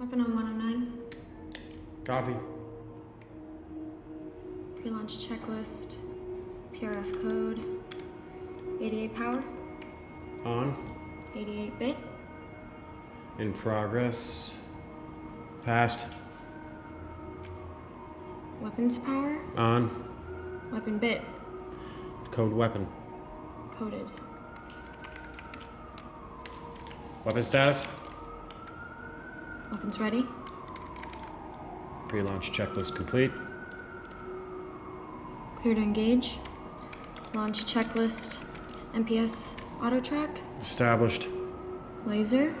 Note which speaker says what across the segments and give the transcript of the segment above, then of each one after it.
Speaker 1: Weapon on 109.
Speaker 2: Copy.
Speaker 1: Pre-launch checklist. PRF code. 88 power.
Speaker 2: On.
Speaker 1: 88 bit.
Speaker 2: In progress. Passed.
Speaker 1: Weapons power.
Speaker 2: On.
Speaker 1: Weapon bit.
Speaker 2: Code weapon.
Speaker 1: Coded.
Speaker 2: Weapon status.
Speaker 1: Weapons ready.
Speaker 2: Pre-launch checklist complete.
Speaker 1: Clear to engage. Launch checklist. MPS auto track.
Speaker 2: Established.
Speaker 1: Laser.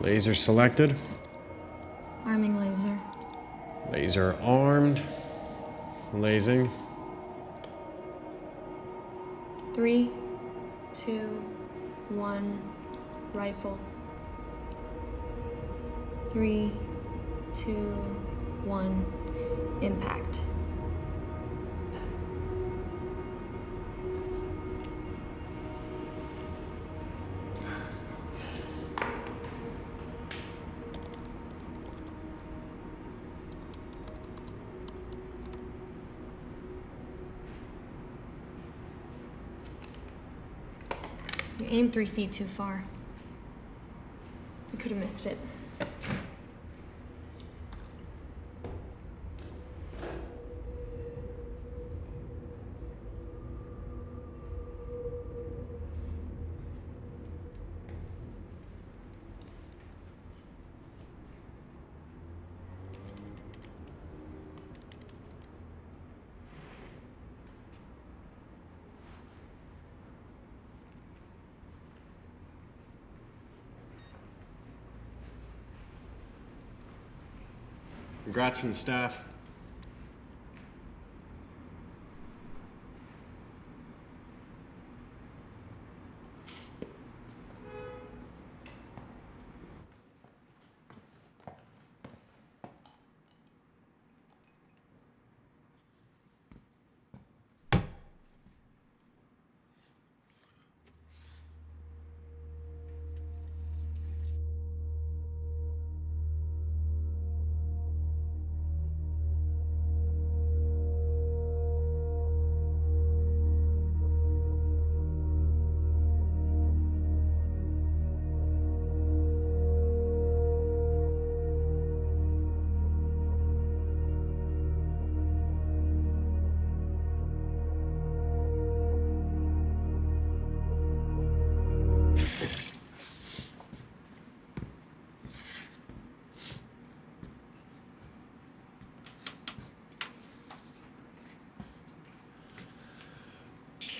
Speaker 2: Laser selected.
Speaker 1: Arming laser.
Speaker 2: Laser armed. Lasing.
Speaker 1: Three, two, one, rifle. Three, two, one, impact. You aimed three feet too far. You could have missed it.
Speaker 2: Congrats from the staff.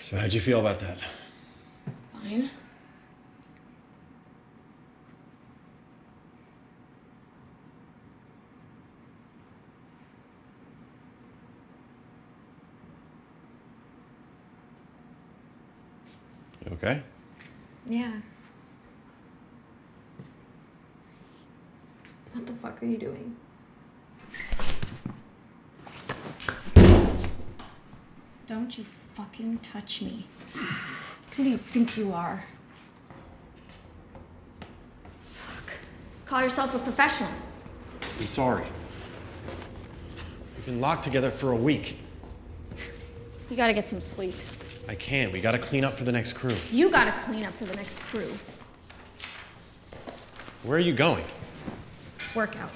Speaker 2: So how'd you feel about that?
Speaker 1: Fine.
Speaker 2: You okay?
Speaker 1: Yeah. What the fuck are you doing? Don't you fucking touch me. Who do you think you are? Fuck. Call yourself a professional.
Speaker 2: I'm sorry. We've been locked together for a week.
Speaker 1: You gotta get some sleep.
Speaker 2: I can't. We gotta clean up for the next crew.
Speaker 1: You gotta clean up for the next crew.
Speaker 2: Where are you going?
Speaker 1: Workout.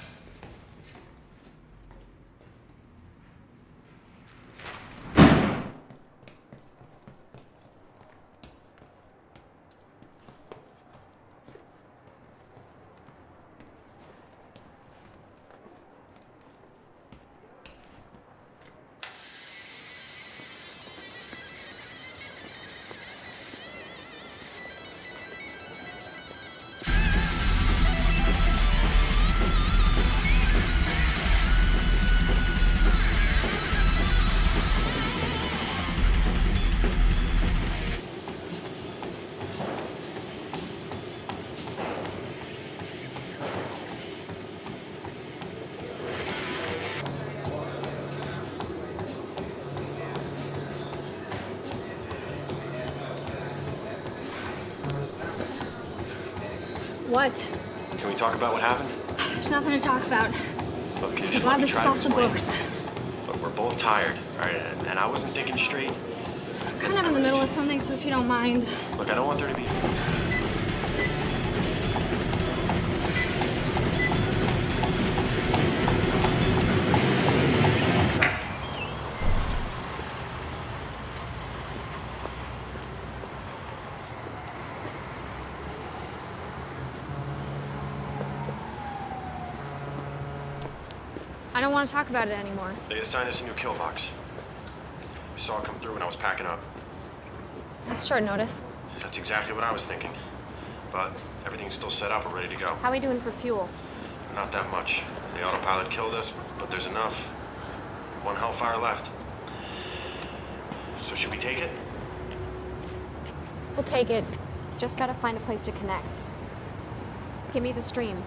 Speaker 1: What?
Speaker 2: Can we talk about what happened?
Speaker 1: There's nothing to talk about.
Speaker 2: Look, you just let me try to
Speaker 1: off the
Speaker 2: explain.
Speaker 1: books.
Speaker 2: Look, we're both tired, all right? And, and I wasn't thinking straight.
Speaker 1: I'm kind of in the middle of something, so if you don't mind.
Speaker 2: Look, I don't want there to be.
Speaker 1: Want to talk about it anymore.
Speaker 2: They assigned us a new kill box. I saw it come through when I was packing up.
Speaker 1: That's short notice.
Speaker 2: That's exactly what I was thinking. But everything's still set up We're ready to go.
Speaker 1: How are we doing for fuel?
Speaker 2: Not that much. The autopilot killed us, but there's enough. One Hellfire left. So should we take it?
Speaker 3: We'll take it. Just gotta find a place to connect. Give me the stream.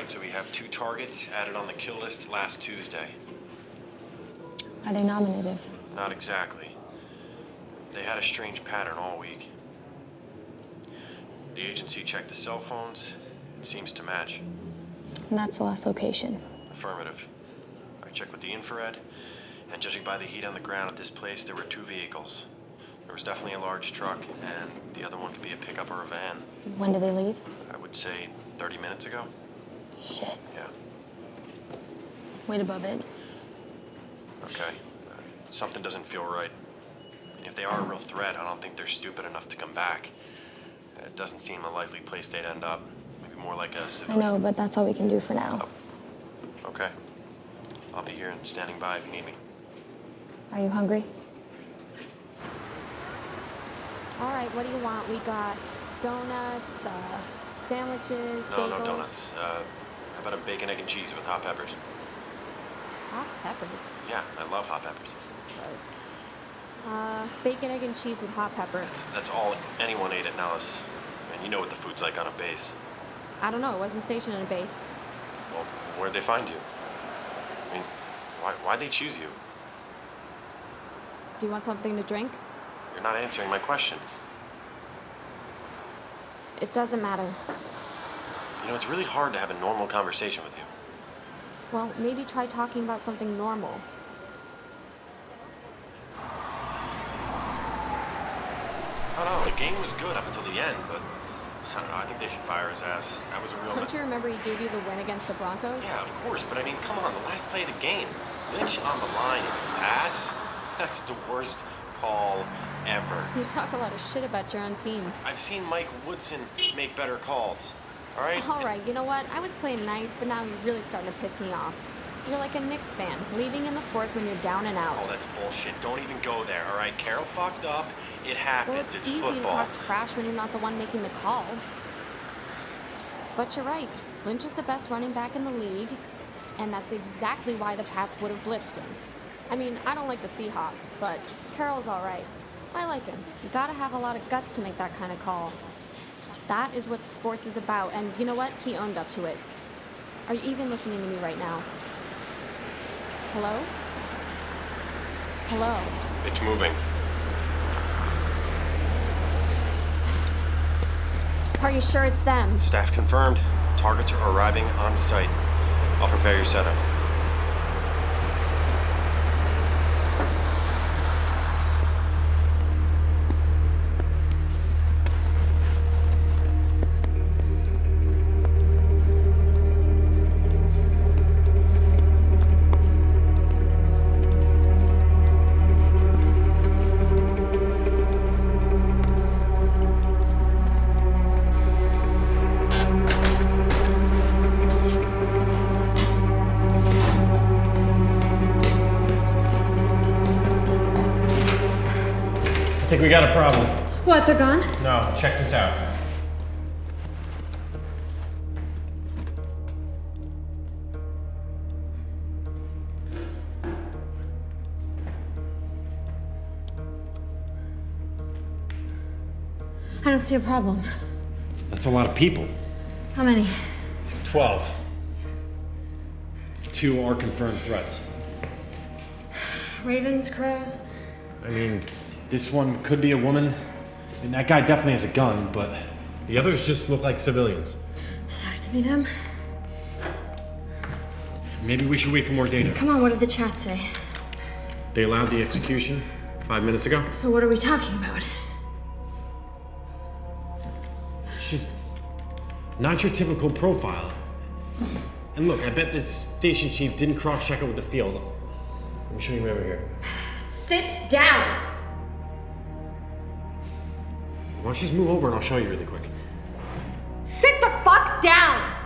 Speaker 2: Right, so we have two targets added on the kill list last Tuesday.
Speaker 3: Are they nominated?
Speaker 2: Not exactly. They had a strange pattern all week. The agency checked the cell phones. It seems to match.
Speaker 3: And that's the last location.
Speaker 2: Affirmative. I checked with the infrared, and judging by the heat on the ground at this place, there were two vehicles. There was definitely a large truck, and the other one could be a pickup or a van.
Speaker 3: When do they leave?
Speaker 2: I would say 30 minutes ago.
Speaker 3: Shit.
Speaker 2: Yeah.
Speaker 3: Wait above it.
Speaker 2: Okay. Uh, something doesn't feel right. And if they are a real threat, I don't think they're stupid enough to come back. Uh, It doesn't seem a likely place they'd end up. Maybe more like a
Speaker 3: I
Speaker 2: civilian.
Speaker 3: know, but that's all we can do for now.
Speaker 2: Okay. I'll be here and standing by if you need me.
Speaker 3: Are you hungry?
Speaker 4: All right, what do you want? We got donuts, uh, sandwiches,
Speaker 2: No,
Speaker 4: bagels.
Speaker 2: no donuts. Uh, how about a bacon, egg, and cheese with hot peppers?
Speaker 4: Hot peppers.
Speaker 2: Yeah, I love hot peppers.
Speaker 4: Gross. Uh, bacon, egg, and cheese with hot pepper.
Speaker 2: That's, that's all anyone ate at Nellis. And you know what the food's like on a base.
Speaker 4: I don't know. It wasn't stationed in a base.
Speaker 2: Well, where'd they find you? I mean, why, why'd they choose you?
Speaker 4: Do you want something to drink?
Speaker 2: You're not answering my question.
Speaker 4: It doesn't matter.
Speaker 2: You know, it's really hard to have a normal conversation with you.
Speaker 4: Well, maybe try talking about something normal.
Speaker 2: I don't know. The game was good up until the end, but I don't know. I think they should fire his ass. That was a real.
Speaker 4: Don't you remember he gave you the win against the Broncos?
Speaker 2: Yeah, of course. But I mean, come on. The last play of the game, Lynch on the line, and pass. That's the worst call ever.
Speaker 4: You talk a lot of shit about your own team.
Speaker 2: I've seen Mike Woodson make better calls. All right.
Speaker 4: All right, you know what? I was playing nice, but now you're really starting to piss me off. You're like a Knicks fan, leaving in the fourth when you're down and out.
Speaker 2: Oh, that's bullshit. Don't even go there. All right. Carroll fucked up. It happens.
Speaker 4: Well, it's,
Speaker 2: it's
Speaker 4: easy
Speaker 2: football.
Speaker 4: to talk trash when you're not the one making the call. But you're right. Lynch is the best running back in the league, and that's exactly why the Pats would have blitzed him. I mean, I don't like the Seahawks, but Carroll's all right. I like him. You gotta have a lot of guts to make that kind of call. That is what sports is about, and you know what? He owned up to it. Are you even listening to me right now? Hello? Hello?
Speaker 2: It's moving.
Speaker 4: Are you sure it's them?
Speaker 2: Staff confirmed. Targets are arriving on site. I'll prepare your setup.
Speaker 5: think we got a problem.
Speaker 1: What, they're gone?
Speaker 5: No, check this out.
Speaker 1: I don't see a problem.
Speaker 2: That's a lot of people.
Speaker 1: How many?
Speaker 2: Twelve. Two are confirmed threats.
Speaker 1: Ravens, crows?
Speaker 2: I mean, this one could be a woman, and that guy definitely has a gun, but the others just look like civilians.
Speaker 1: Sucks to be them.
Speaker 2: Maybe we should wait for more data.
Speaker 1: Come on, what did the chat say?
Speaker 2: They allowed the execution five minutes ago.
Speaker 1: So what are we talking about?
Speaker 2: She's not your typical profile. And look, I bet the station chief didn't cross check it with the field. Let me show you over here.
Speaker 1: Sit down!
Speaker 2: Why don't you just move over and I'll show you really quick.
Speaker 1: Sit the fuck down!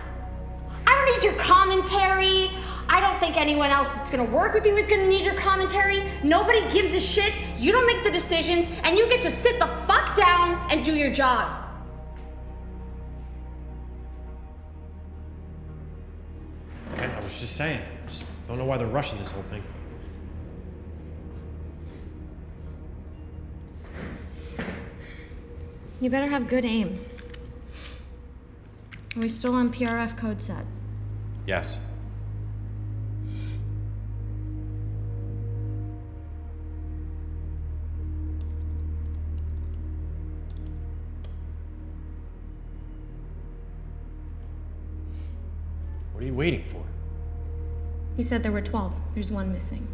Speaker 1: I don't need your commentary. I don't think anyone else that's gonna work with you is gonna need your commentary. Nobody gives a shit. You don't make the decisions, and you get to sit the fuck down and do your job.
Speaker 2: Okay, I was just saying. Just don't know why they're rushing this whole thing.
Speaker 1: You better have good aim. Are we still on PRF code set?
Speaker 2: Yes. What are you waiting for?
Speaker 1: You said there were 12. There's one missing.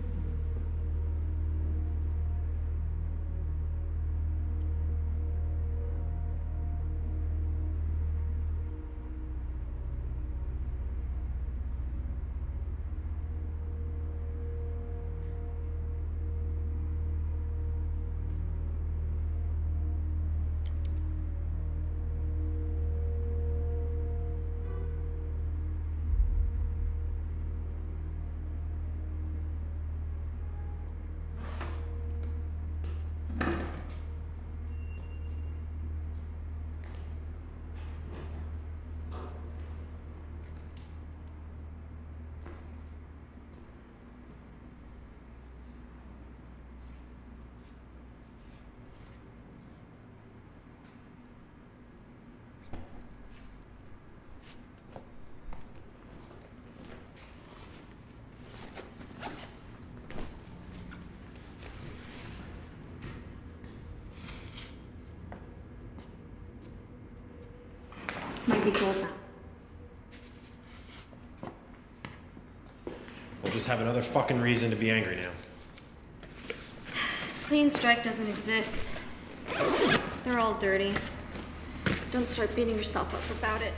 Speaker 1: Might be cold now.
Speaker 2: We'll just have another fucking reason to be angry now.
Speaker 1: Clean strike doesn't exist. They're all dirty. Don't start beating yourself up about it.